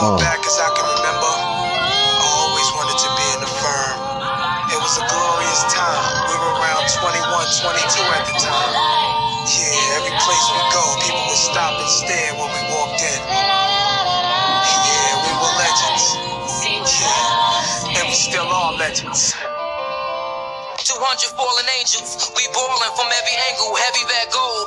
far back as I can remember, I always wanted to be in the firm. It was a glorious time. We were around 21, 22 at the time. Yeah, every place we go, people would stop and stare when we walked in. Yeah, we were legends. Yeah, and we still are legends. 200 fallen angels. We ballin' from every angle. Heavy bag gold.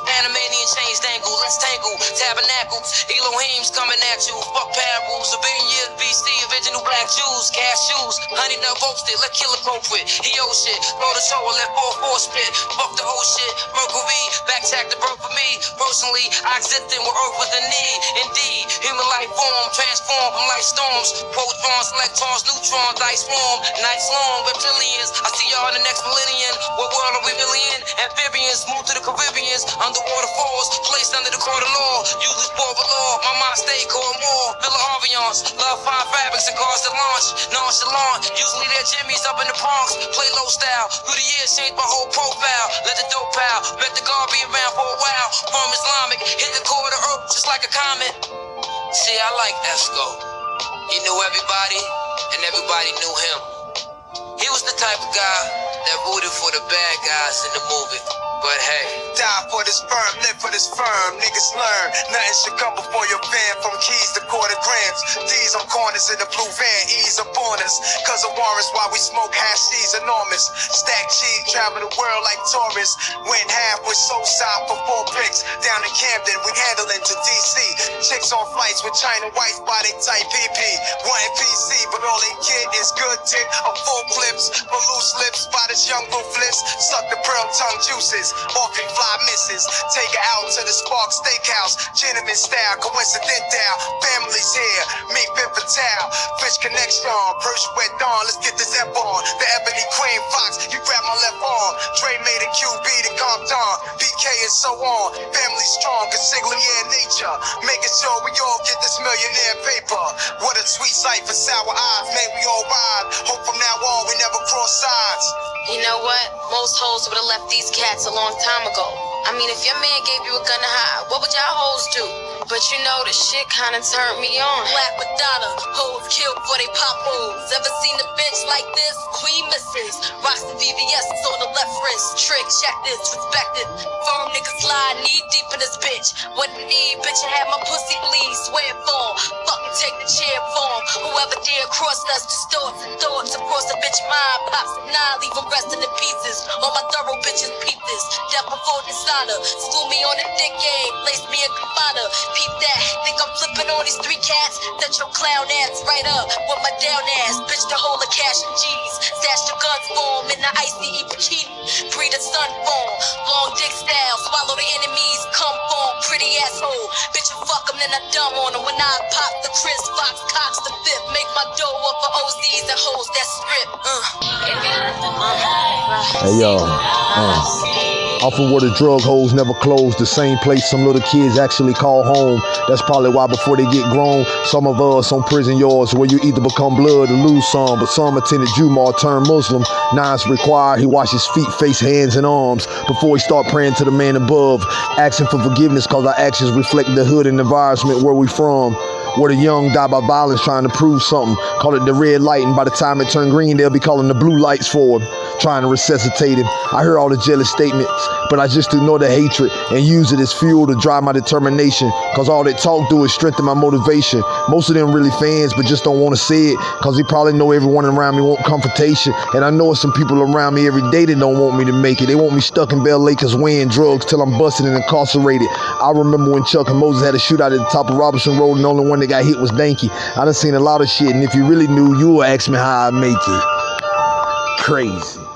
Panamanian chains tangle. Tabernacles. Elohim's coming at you. Fuck parables. A billion years BC. Original black Jews. Cashews. Honey nut roasted. Let killer culprit. He owe shit. Throw the show and let four four spit. Fuck the whole shit. Mercury. Back tack the birth for me. Personally, I existed where earth was in need. Indeed. Human life form. Transform from light storms. Protons, electrons, neutrons. Ice form. Nights long. Reptilians. I see y'all in the next millennium. What world are we really in? Amphibians, move to the Caribbeans. Underwater falls, placed under the court of law. Usually sport below. My mind stay core more. Villa Aviance, love fine fabrics and cars to launch. Nonchalant, usually they're Jimmy's up in the Bronx. Play low style. Through the years, changed my whole profile. Let the dope pal. Let the guard be around for a while. From Islamic, hit the core of the earth just like a comet. See, I like Esco. He knew everybody, and everybody knew him. He was the type of guy that rooted for the bad guys in the movie. This firm, live for this firm. Niggas learn. Nothing should come before your van from keys to quarter grams. These on corners in the blue van, E's up on us. Cause of warrants while we smoke hash, C's enormous. Stack cheese, travel the world like tourists. Went half with soul side for four bricks. Down in Camden, we handling to DC. Chicks on flights with China whites, body type PP. One PC, but all they get is good dick. A full clips, for loose lips, by this young ruthless. Suck the pearl tongue juices. Often fly misses. Take her out to the Sparks Steakhouse. Gentleman style, coincidental. Families here. Meet Ben Patel. Fish connection. Persian wet dawn. Let's get this F on. The Ebony so on. Family strong. Consigliere nature. Making sure we all get this millionaire paper. What a sweet sight for sour eyes. Man, we all ride. Hope from now on we never cross sides. You know what? Most hoes would have left these cats a long time ago. I mean, if your man gave you a gun to hide, what would y'all hoes do? But you know, the shit kinda turned me on. Black Madonna, hoes killed for they pop hoes. Ever seen a bitch like this? Queen misses. Rocks the VVS on the left wrist. Trick, check this, respect it. Firm niggas lie, knee deep in this bitch. What need, bitch, I had my pussy bleed. Swear it for Fucking take the chair for 'em. Whoever dare cross us, distorts and thoughts. across the bitch mind pops and nine, leave 'em resting in pieces. All my thorough bitches peep this. Death before dishonor. School me on the dick game, place me in Kavana. Peep that. Think I'm flipping on these three cats? Set your clown ass right up with my down ass. Bitch, the whole of cash and G's. Stash the guns for in the icy bikini. Breed a sun form. Long dick style. Swallow the enemies. Come. Bitch, fuck 'em, then I dumb on 'em. When I pop the Chris Fox, Cox the fifth. Make my dough up for OZs and hoes that strip. Uh. Hey yo, uh, off of where the drug holes never close, the same place some little kids actually call home. That's probably why before they get grown, some of us on prison yards where you either become blood or lose some. But some attended Jumar turned Muslim. It's required he wash his feet, face, hands, and arms before he start praying to the man above, asking for forgiveness cause our actions reflect the hood and environment where we from where the young die by violence trying to prove something. Call it the red light, and by the time it turn green, they'll be calling the blue lights for him, trying to resuscitate him. I hear all the jealous statements, but I just ignore the hatred and use it as fuel to drive my determination. Cause all they talk do is strengthen my motivation. Most of them really fans, but just don't want to say it, cause they probably know everyone around me want confrontation. And I know some people around me every day that don't want me to make it. They want me stuck in Bell Lakers weighing drugs till I'm busted and incarcerated. I remember when Chuck and Moses had a shootout at the top of Robinson Road, and the only one that got hit was Danky. I done seen a lot of shit, and if you really knew, you would ask me how I make it. Crazy.